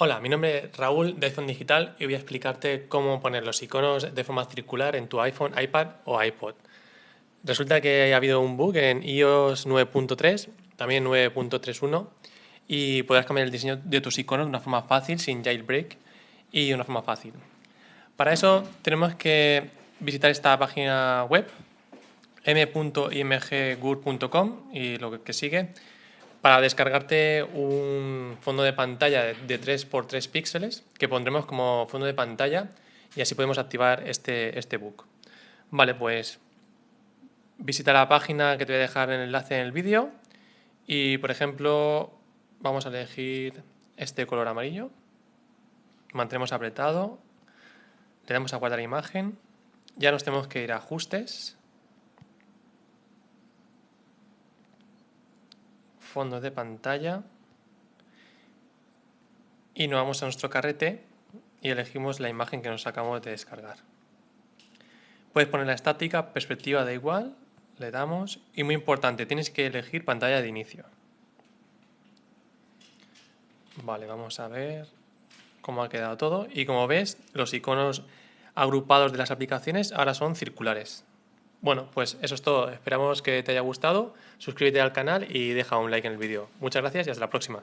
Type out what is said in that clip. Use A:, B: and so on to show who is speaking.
A: Hola, mi nombre es Raúl de iPhone Digital y voy a explicarte cómo poner los iconos de forma circular en tu iPhone, iPad o iPod. Resulta que ha habido un bug en iOS 9.3, también 9.31 y podrás cambiar el diseño de tus iconos de una forma fácil, sin jailbreak y de una forma fácil. Para eso tenemos que visitar esta página web m.imggur.com y lo que sigue para descargarte un fondo de pantalla de 3x3 píxeles que pondremos como fondo de pantalla y así podemos activar este, este book. Vale, pues visita la página que te voy a dejar el enlace en el vídeo y, por ejemplo, vamos a elegir este color amarillo, mantenemos apretado, le damos a guardar imagen, ya nos tenemos que ir a ajustes, fondo de pantalla y nos vamos a nuestro carrete y elegimos la imagen que nos acabamos de descargar. Puedes poner la estática, perspectiva da igual, le damos y muy importante, tienes que elegir pantalla de inicio. Vale, vamos a ver cómo ha quedado todo y como ves los iconos agrupados de las aplicaciones ahora son circulares. Bueno, pues eso es todo. Esperamos que te haya gustado. Suscríbete al canal y deja un like en el vídeo. Muchas gracias y hasta la próxima.